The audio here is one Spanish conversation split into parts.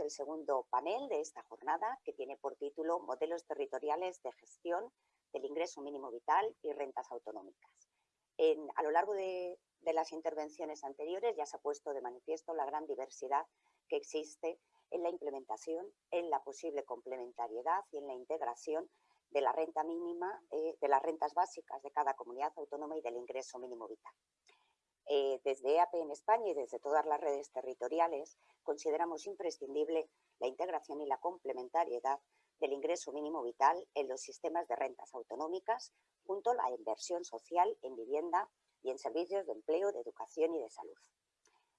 el segundo panel de esta jornada que tiene por título Modelos territoriales de gestión del ingreso mínimo vital y rentas autonómicas. a lo largo de, de las intervenciones anteriores ya se ha puesto de manifiesto la gran diversidad que existe en la implementación, en la posible complementariedad y en la integración de la renta mínima, eh, de las rentas básicas de cada comunidad autónoma y del ingreso mínimo vital. Eh, desde EAP en España y desde todas las redes territoriales consideramos imprescindible la integración y la complementariedad del ingreso mínimo vital en los sistemas de rentas autonómicas junto a la inversión social en vivienda y en servicios de empleo, de educación y de salud.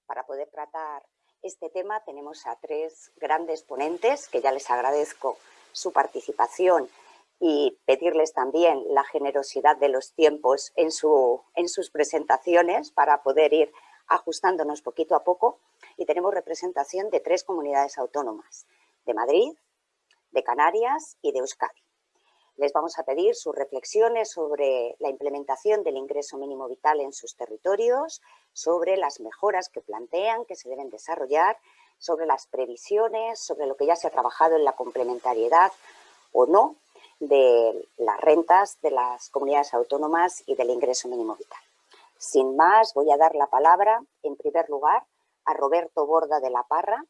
Para poder tratar este tema tenemos a tres grandes ponentes que ya les agradezco su participación y pedirles también la generosidad de los tiempos en, su, en sus presentaciones para poder ir ajustándonos poquito a poco. Y tenemos representación de tres comunidades autónomas, de Madrid, de Canarias y de Euskadi. Les vamos a pedir sus reflexiones sobre la implementación del ingreso mínimo vital en sus territorios, sobre las mejoras que plantean, que se deben desarrollar, sobre las previsiones, sobre lo que ya se ha trabajado en la complementariedad o no de las rentas de las comunidades autónomas y del ingreso mínimo vital. Sin más, voy a dar la palabra, en primer lugar, a Roberto Borda de la Parra,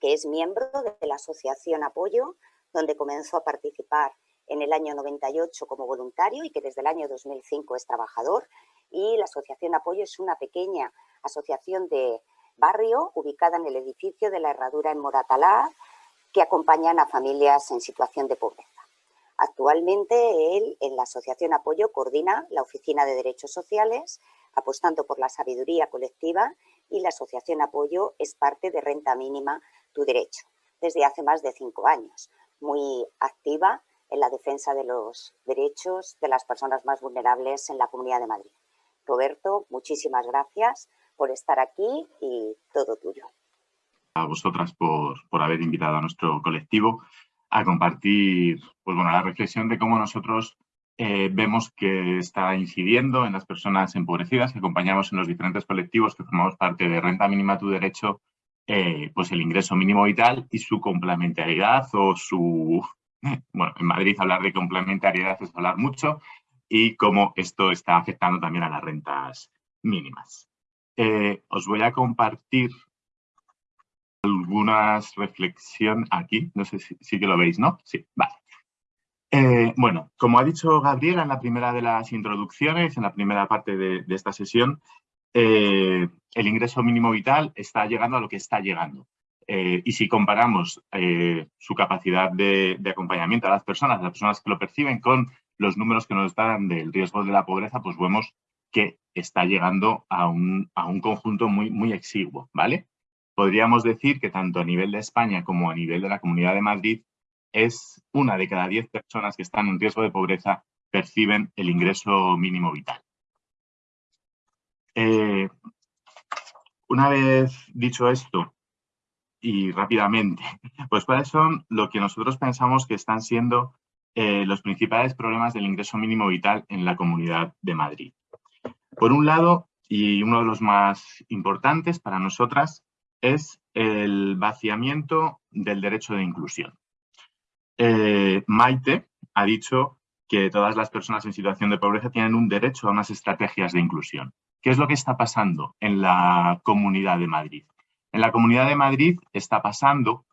que es miembro de la Asociación Apoyo, donde comenzó a participar en el año 98 como voluntario y que desde el año 2005 es trabajador. Y la Asociación Apoyo es una pequeña asociación de barrio ubicada en el edificio de la Herradura en Moratalá, que acompañan a familias en situación de pobreza. Actualmente él en la Asociación Apoyo coordina la Oficina de Derechos Sociales, apostando por la sabiduría colectiva y la Asociación Apoyo es parte de Renta Mínima Tu Derecho, desde hace más de cinco años, muy activa en la defensa de los derechos de las personas más vulnerables en la Comunidad de Madrid. Roberto, muchísimas gracias por estar aquí y todo tuyo. A vosotras por, por haber invitado a nuestro colectivo a compartir pues bueno, la reflexión de cómo nosotros eh, vemos que está incidiendo en las personas empobrecidas que acompañamos en los diferentes colectivos que formamos parte de Renta Mínima Tu Derecho, eh, pues el ingreso mínimo vital y su complementariedad o su, bueno, en Madrid hablar de complementariedad es hablar mucho y cómo esto está afectando también a las rentas mínimas. Eh, os voy a compartir algunas reflexión aquí, no sé si, lo veis, ¿no? Sí, vale. Eh, bueno, como ha dicho Gabriela en la primera de las introducciones, en la primera parte de, esta sesión, eh, el ingreso mínimo vital está llegando a lo que está llegando. Eh, y si comparamos su capacidad de, acompañamiento a las personas, las personas que lo perciben, con los números que nos dan del riesgo de la pobreza, pues vemos que está llegando a un, a un conjunto muy, muy exiguo, ¿vale? Podríamos decir que tanto a nivel de España como a nivel de la Comunidad de Madrid es una de cada diez personas que están en riesgo de pobreza perciben el ingreso mínimo vital. Eh, una vez dicho esto, y rápidamente, pues cuáles son lo que nosotros pensamos que están siendo eh, los principales problemas del ingreso mínimo vital en la Comunidad de Madrid. Por un lado, y uno de los más importantes para nosotras, es el vaciamiento del derecho de inclusión. Eh, Maite ha dicho que todas las personas en situación de pobreza tienen un derecho a unas estrategias de inclusión. ¿Qué es lo que está pasando en la Comunidad de Madrid? En la Comunidad de Madrid está pasando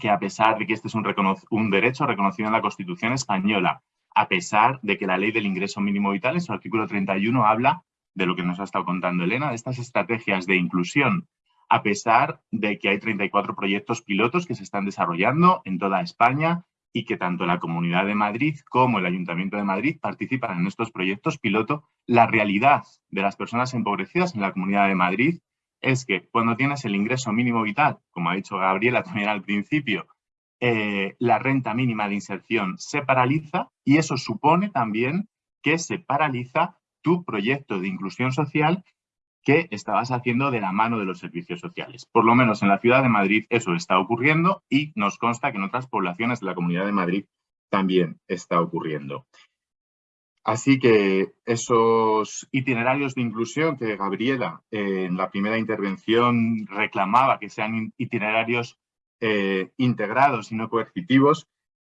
que a pesar de que este es un, un, derecho reconocido en la Constitución española, a pesar de que la ley del ingreso mínimo vital en su artículo 31 habla de lo que nos ha estado contando Elena, de estas estrategias de inclusión, a pesar de que hay 34 proyectos pilotos que se están desarrollando en toda España y que tanto la Comunidad de Madrid como el Ayuntamiento de Madrid participan en estos proyectos piloto, la realidad de las personas empobrecidas en la Comunidad de Madrid es que cuando tienes el ingreso mínimo vital, como ha dicho Gabriela también al principio, eh, la renta mínima de inserción se paraliza y eso supone también que se paraliza tu proyecto de inclusión social que estabas haciendo de la mano de los servicios sociales. Por lo menos en la ciudad de Madrid eso está ocurriendo y nos consta que en otras poblaciones de la Comunidad de Madrid también está ocurriendo. Así que esos itinerarios de inclusión que Gabriela eh, en la primera intervención reclamaba que sean itinerarios eh, integrados y no coercitivos,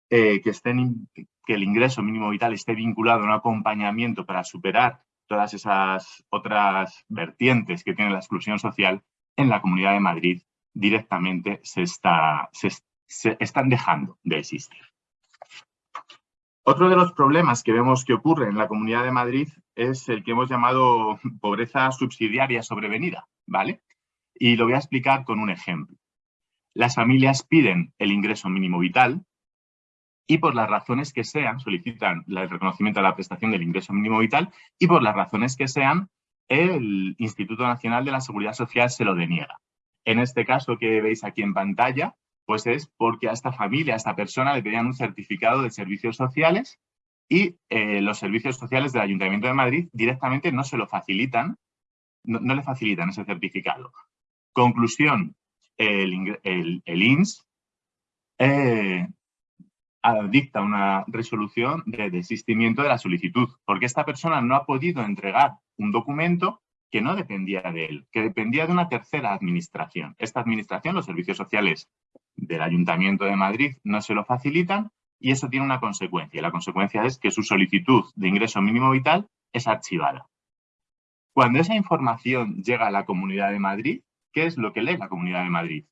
eh, que, estén, que el ingreso mínimo vital esté vinculado a un acompañamiento para superar todas esas otras vertientes que tiene la exclusión social, en la Comunidad de Madrid directamente se, está, se están dejando de existir. Otro de los problemas que vemos que ocurre en la Comunidad de Madrid es el que hemos llamado pobreza subsidiaria sobrevenida, ¿vale? Y lo voy a explicar con un ejemplo. Las familias piden el ingreso mínimo vital y por las razones que sean, solicitan el reconocimiento de la prestación del ingreso mínimo vital y por las razones que sean, el Instituto Nacional de la Seguridad Social se lo deniega. En este caso que veis aquí en pantalla, pues es porque a esta familia, a esta persona le pedían un certificado de servicios sociales y eh, los servicios sociales del Ayuntamiento de Madrid directamente no se lo facilitan, no, le facilitan ese certificado. Conclusión, el, INS dicta una resolución de desistimiento de la solicitud, porque esta persona no ha podido entregar un documento que no dependía de él, que dependía de una tercera administración. Esta administración, los servicios sociales del Ayuntamiento de Madrid, no se lo facilitan y eso tiene una consecuencia. La consecuencia es que su solicitud de ingreso mínimo vital es archivada. Cuando esa información llega a la Comunidad de Madrid, ¿qué es lo que lee la Comunidad de Madrid?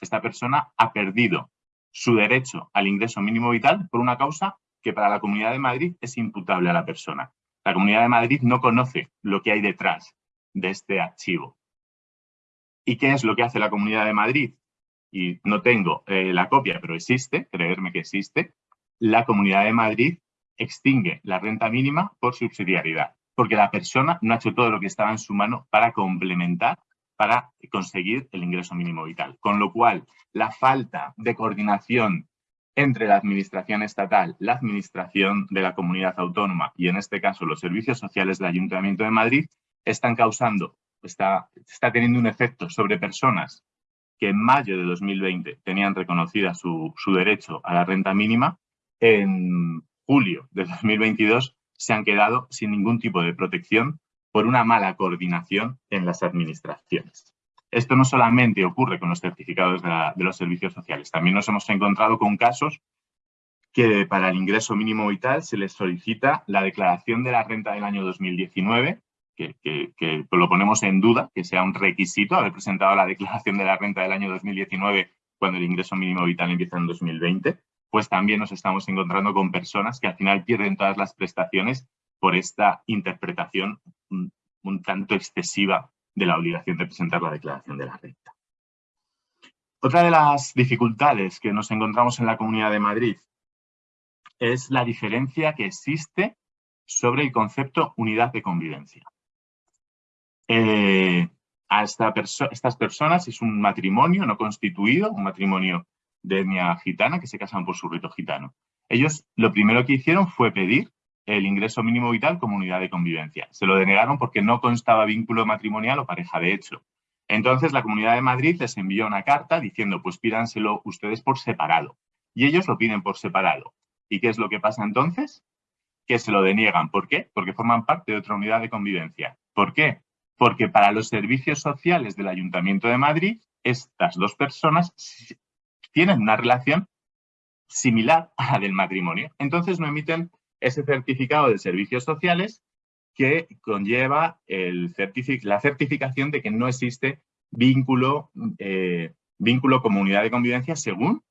Esta persona ha perdido su derecho al ingreso mínimo vital por una causa que para la Comunidad de Madrid es imputable a la persona. La Comunidad de Madrid no conoce lo que hay detrás de este archivo. ¿Y qué es lo que hace la Comunidad de Madrid? Y no tengo eh, la copia, pero existe, creerme que existe. La Comunidad de Madrid extingue la renta mínima por subsidiariedad, porque la persona no ha hecho todo lo que estaba en su mano para complementar, para conseguir el ingreso mínimo vital. Con lo cual, la falta de coordinación entre la administración estatal, la administración de la comunidad autónoma y en este caso los servicios sociales del Ayuntamiento de Madrid están causando, está, está teniendo un efecto sobre personas que en mayo de 2020 tenían reconocida su, su derecho a la renta mínima, en julio de 2022 se han quedado sin ningún tipo de protección por una mala coordinación en las administraciones. Esto no solamente ocurre con los certificados de, los servicios sociales, también nos hemos encontrado con casos que para el ingreso mínimo vital se les solicita la declaración de la renta del año 2019 que, lo ponemos en duda, que sea un requisito haber presentado la declaración de la renta del año 2019 cuando el ingreso mínimo vital empieza en 2020, pues también nos estamos encontrando con personas que al final pierden todas las prestaciones por esta interpretación un, tanto excesiva de la obligación de presentar la declaración de la renta. Otra de las dificultades que nos encontramos en la Comunidad de Madrid es la diferencia que existe sobre el concepto unidad de convivencia. Eh, a estas personas es un matrimonio no constituido, un matrimonio de etnia gitana que se casan por su rito gitano. Ellos lo primero que hicieron fue pedir el ingreso mínimo vital como unidad de convivencia. Se lo denegaron porque no constaba vínculo matrimonial o pareja de hecho. Entonces la Comunidad de Madrid les envió una carta diciendo pues pídanselo ustedes por separado. Y ellos lo piden por separado. ¿Y qué es lo que pasa entonces? Que se lo deniegan. ¿Por qué? Porque forman parte de otra unidad de convivencia. ¿Por qué? porque para los servicios sociales del Ayuntamiento de Madrid, estas dos personas tienen una relación similar a la del matrimonio. Entonces no emiten ese certificado de servicios sociales que conlleva el la certificación de que no existe vínculo, eh, vínculo comunidad de convivencia según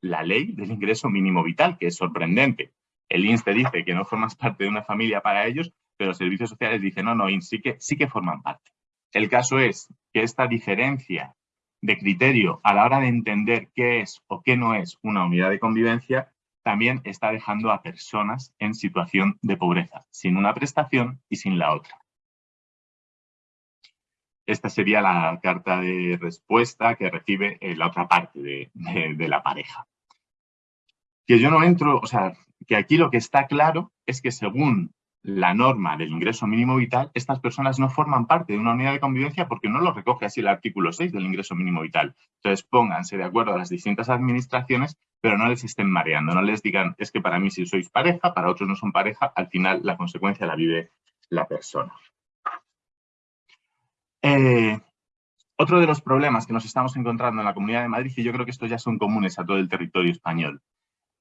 la ley del ingreso mínimo vital, que es sorprendente. El INSTE dice que no formas parte de una familia para ellos, pero los servicios sociales dicen, no, no, sí que, sí que forman parte. El caso es que esta diferencia de criterio a la hora de entender qué es o qué no es una unidad de convivencia también está dejando a personas en situación de pobreza, sin una prestación y sin la otra. Esta sería la carta de respuesta que recibe eh, la otra parte de, de la pareja. Que yo no entro, o sea, que aquí lo que está claro es que según la norma del ingreso mínimo vital, estas personas no forman parte de una unidad de convivencia porque no lo recoge así el artículo 6 del ingreso mínimo vital. Entonces, pónganse de acuerdo a las distintas administraciones pero no les estén mareando, no les digan, es que para mí si sois pareja, para otros no son pareja, al final la consecuencia la vive la persona. Eh, otro de los problemas que nos estamos encontrando en la Comunidad de Madrid, y yo creo que estos ya son comunes a todo el territorio español,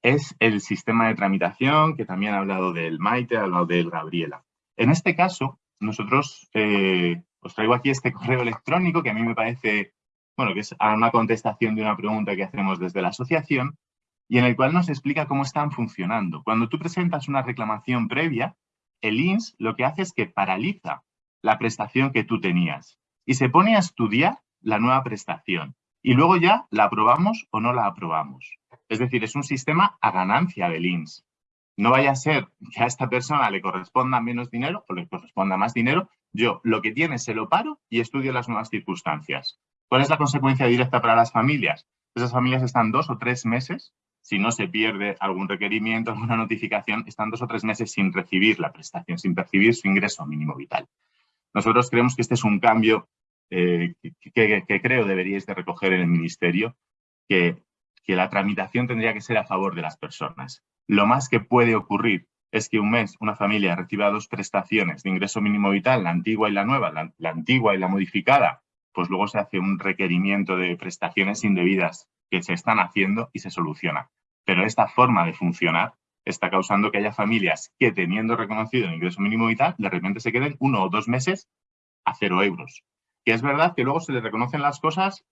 es el sistema de tramitación, que también ha hablado del Maite, ha hablado del Gabriela. En este caso, nosotros, eh, os traigo aquí este correo electrónico que a mí me parece, bueno, que es una contestación de una pregunta que hacemos desde la asociación y en el cual nos explica cómo están funcionando. Cuando tú presentas una reclamación previa, el INS lo que hace es que paraliza la prestación que tú tenías y se pone a estudiar la nueva prestación y luego ya la aprobamos o no la aprobamos. Es decir, es un sistema a ganancia del INS. No vaya a ser que a esta persona le corresponda menos dinero o le corresponda más dinero. Yo lo que tiene se lo paro y estudio las nuevas circunstancias. ¿Cuál es la consecuencia directa para las familias? Esas familias están dos o tres meses, si no se pierde algún requerimiento, alguna notificación, están dos o tres meses sin recibir la prestación, sin percibir su ingreso mínimo vital. Nosotros creemos que este es un cambio eh, que, creo deberíais de recoger en el Ministerio, que que la tramitación tendría que ser a favor de las personas. Lo más que puede ocurrir es que un mes una familia reciba dos prestaciones de ingreso mínimo vital, la antigua y la nueva, la, antigua y la modificada, pues luego se hace un requerimiento de prestaciones indebidas que se están haciendo y se soluciona. Pero esta forma de funcionar está causando que haya familias que teniendo reconocido el ingreso mínimo vital, de repente se queden uno o dos meses a cero euros. Que es verdad que luego se les reconocen las cosas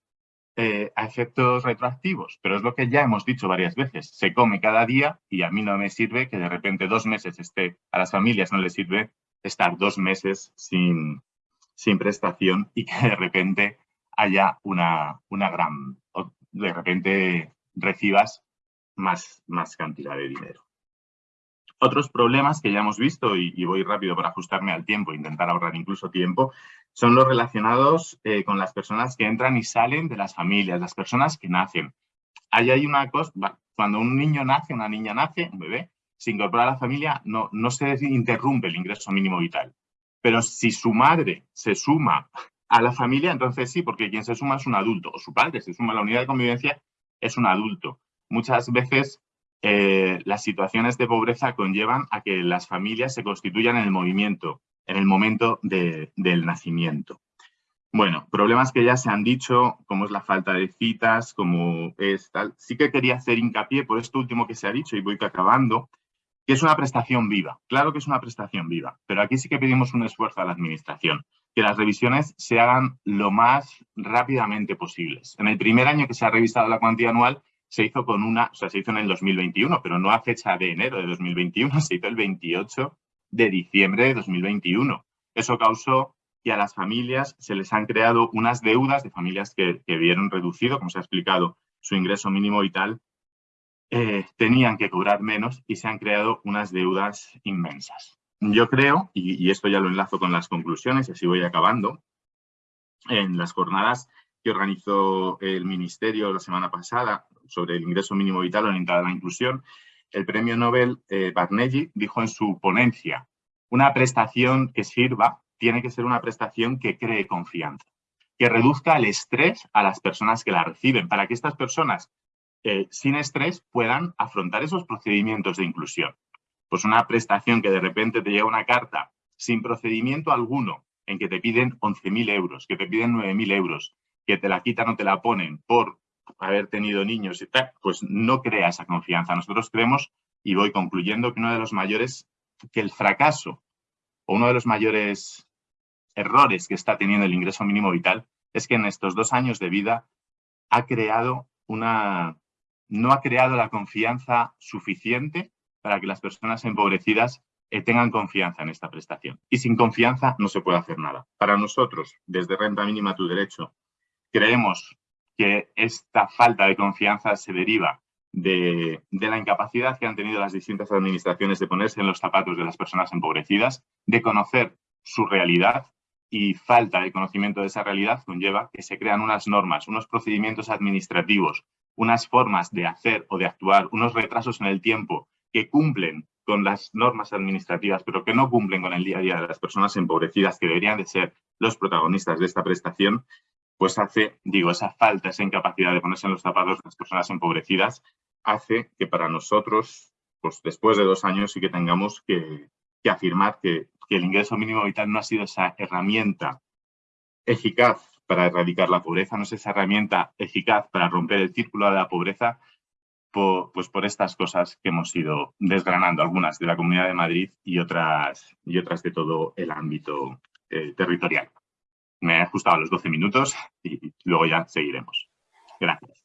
eh, a efectos retroactivos, pero es lo que ya hemos dicho varias veces. Se come cada día y a mí no me sirve que de repente dos meses esté, a las familias no les sirve estar dos meses sin, sin prestación y que de repente haya una, una gran, de repente recibas más, más cantidad de dinero. Otros problemas que ya hemos visto, y, voy rápido para ajustarme al tiempo, intentar ahorrar incluso tiempo, son los relacionados eh, con las personas que entran y salen de las familias, las personas que nacen. Ahí hay una cosa, cuando un niño nace, una niña nace, un bebé, se incorpora a la familia, no, no se interrumpe el ingreso mínimo vital. Pero si su madre se suma a la familia, entonces sí, porque quien se suma es un adulto, o su padre se suma a la unidad de convivencia, es un adulto. Muchas veces eh, las situaciones de pobreza conllevan a que las familias se constituyan en el movimiento, en el momento del nacimiento. Bueno, problemas que ya se han dicho, como es la falta de citas, como es tal. Sí que quería hacer hincapié por esto último que se ha dicho y voy acabando, que es una prestación viva. Claro que es una prestación viva, pero aquí sí que pedimos un esfuerzo a la Administración, que las revisiones se hagan lo más rápidamente posibles. En el primer año que se ha revisado la cuantía anual, se hizo con una, o sea, se hizo en el 2021, pero no a fecha de enero de 2021, se hizo el 28 de diciembre de 2021. Eso causó que a las familias se les han creado unas deudas de familias que, vieron reducido, como se ha explicado, su ingreso mínimo vital, eh, tenían que cobrar menos y se han creado unas deudas inmensas. Yo creo, y, y esto ya lo enlazo con las conclusiones y así voy acabando, en las jornadas que organizó el Ministerio la semana pasada sobre el ingreso mínimo vital orientado a la inclusión, el premio Nobel eh, Barnelli dijo en su ponencia, una prestación que sirva tiene que ser una prestación que cree confianza, que reduzca el estrés a las personas que la reciben, para que estas personas eh, sin estrés puedan afrontar esos procedimientos de inclusión. Pues una prestación que de repente te llega una carta sin procedimiento alguno, en que te piden 11.000 euros, que te piden 9.000 euros, que te la quitan o te la ponen por haber tenido niños pues no crea esa confianza. Nosotros creemos, y voy concluyendo, que uno de los mayores, que el fracaso o uno de los mayores errores que está teniendo el ingreso mínimo vital es que en estos dos años de vida ha creado una, no ha creado la confianza suficiente para que las personas empobrecidas eh, tengan confianza en esta prestación. Y sin confianza no se puede hacer nada. Para nosotros, desde Renta Mínima Tu Derecho, creemos que esta falta de confianza se deriva de, la incapacidad que han tenido las distintas administraciones de ponerse en los zapatos de las personas empobrecidas, de conocer su realidad y falta de conocimiento de esa realidad conlleva que se crean unas normas, unos procedimientos administrativos, unas formas de hacer o de actuar, unos retrasos en el tiempo que cumplen con las normas administrativas, pero que no cumplen con el día a día de las personas empobrecidas que deberían de ser los protagonistas de esta prestación pues hace, digo, esa falta, esa incapacidad de ponerse en los zapatos de las personas empobrecidas, hace que para nosotros, pues después de dos años, sí que tengamos que, afirmar que, el ingreso mínimo vital no ha sido esa herramienta eficaz para erradicar la pobreza, no es esa herramienta eficaz para romper el círculo de la pobreza, pues por estas cosas que hemos ido desgranando, algunas de la Comunidad de Madrid y otras, y otras de todo el ámbito eh, territorial. Me he ajustado a los 12 minutos y luego ya seguiremos. Gracias.